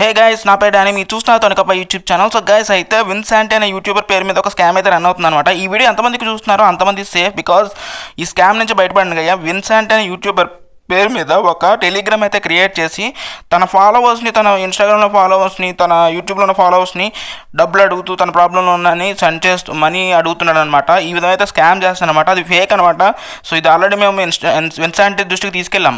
Hey guys నా పేరు Danny మీరు చూస్తున్నారు తొనకపై యూట్యూబ్ ఛానల్ సో గైస్ అయితే విన్సాంట్ అనే యూట్యూబర్ పేరు మీద ఒక స్కామ్ అయితే రన్ అవుతుంది అనమాట ఈ వీడియో ఎంతమందికి చూస్తున్నారో అంతమంది సేఫ్ బికాజ్ ఈ స్కామ్ నుంచి బయటపడండి గయ్యా విన్సాంట్ అనే యూట్యూబర్ పేరు మీద ఒక టెలిగ్రామ్ అయితే క్రియేట్ చేసి తన ఫాలోవర్స్ని తన ఇన్స్టాగ్రామ్లో ఫాలోవర్స్ని తన యూట్యూబ్లో ఉన్న ఫాలోవర్స్ని డబ్బులు అడుగుతూ తన ప్రాబ్లంలో ఉన్నని సెండ్ చేస్తూ మనీ అడుగుతున్నాడు అనమాట ఈ విధంగా అయితే స్కామ్ చేస్తానమాట అది ఫేక్ అనమాట సో ఇది ఆల్రెడీ మేము ఇన్స్టా విన్సాంట్ దృష్టికి తీసుకెళ్ళాం.